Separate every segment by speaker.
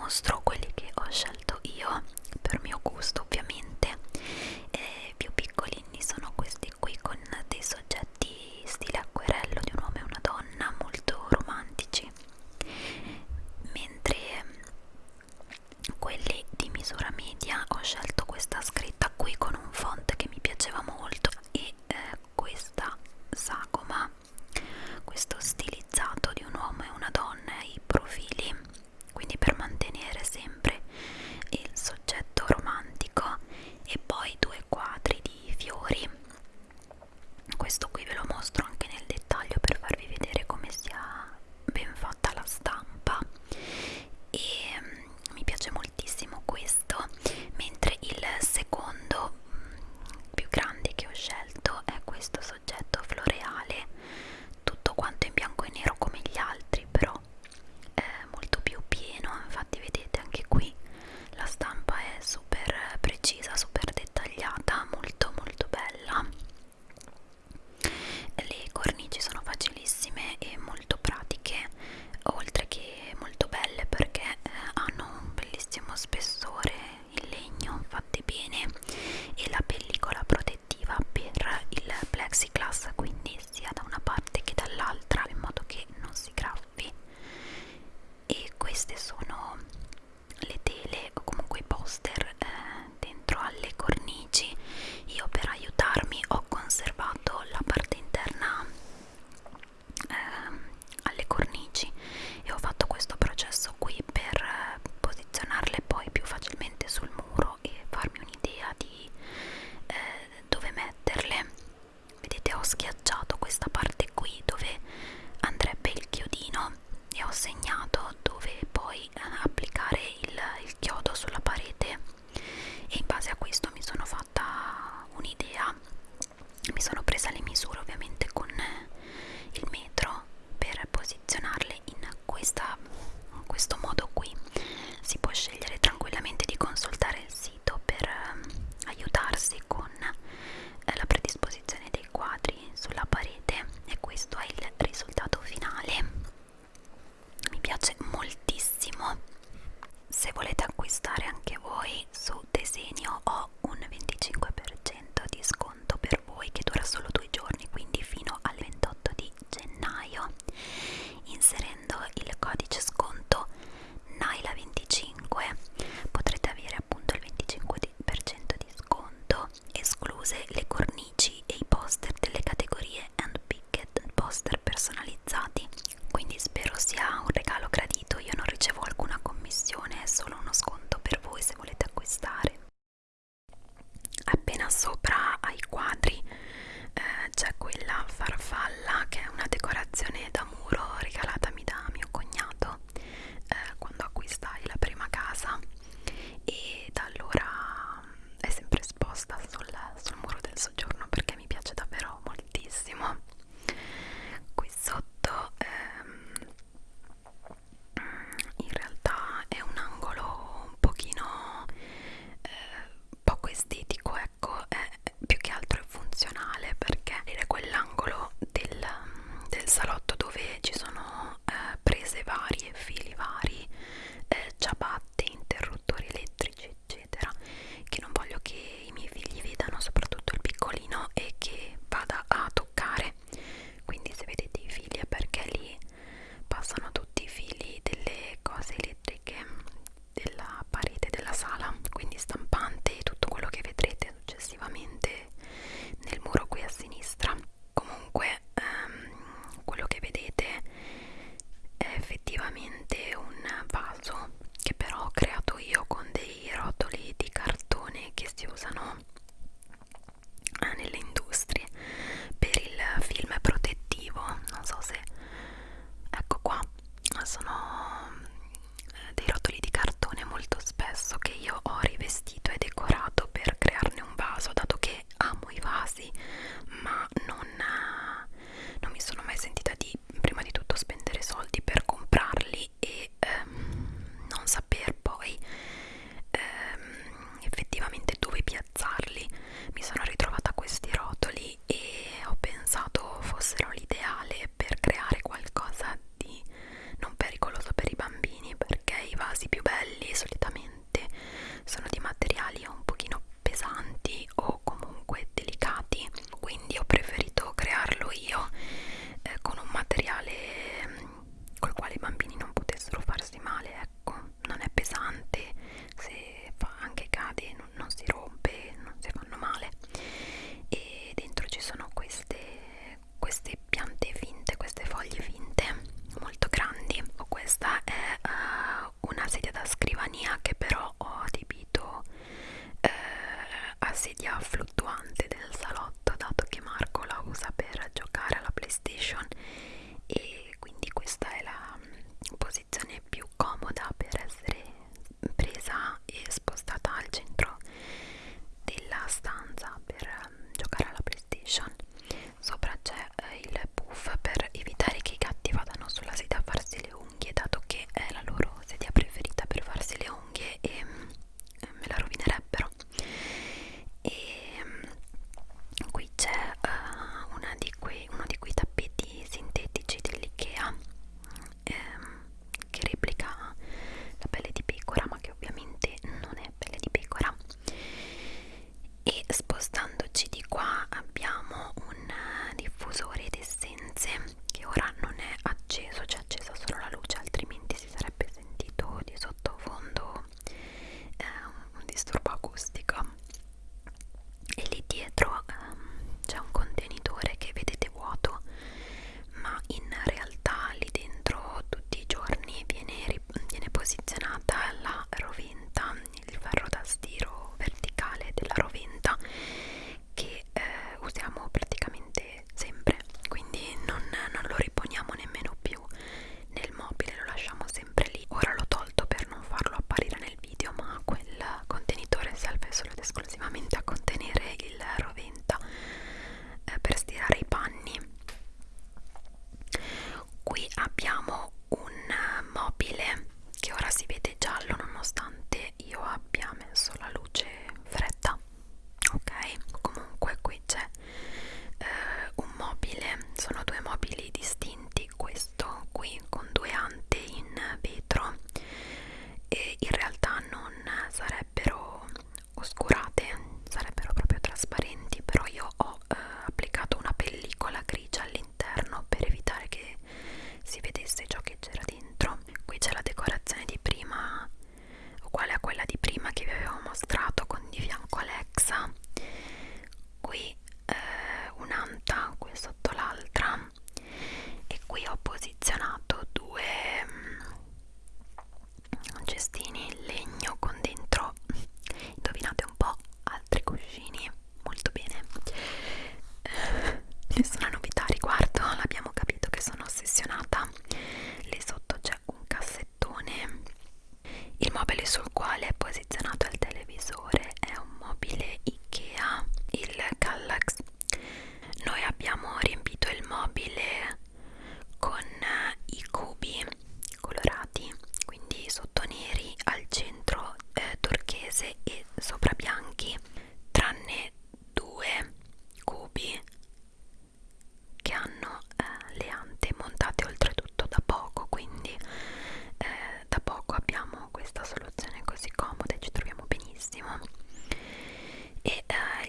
Speaker 1: mostro quelli che ho scelto io per mio gusto ovviamente.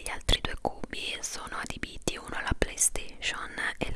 Speaker 1: gli altri due cubi sono adibiti uno alla PlayStation e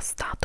Speaker 1: stop.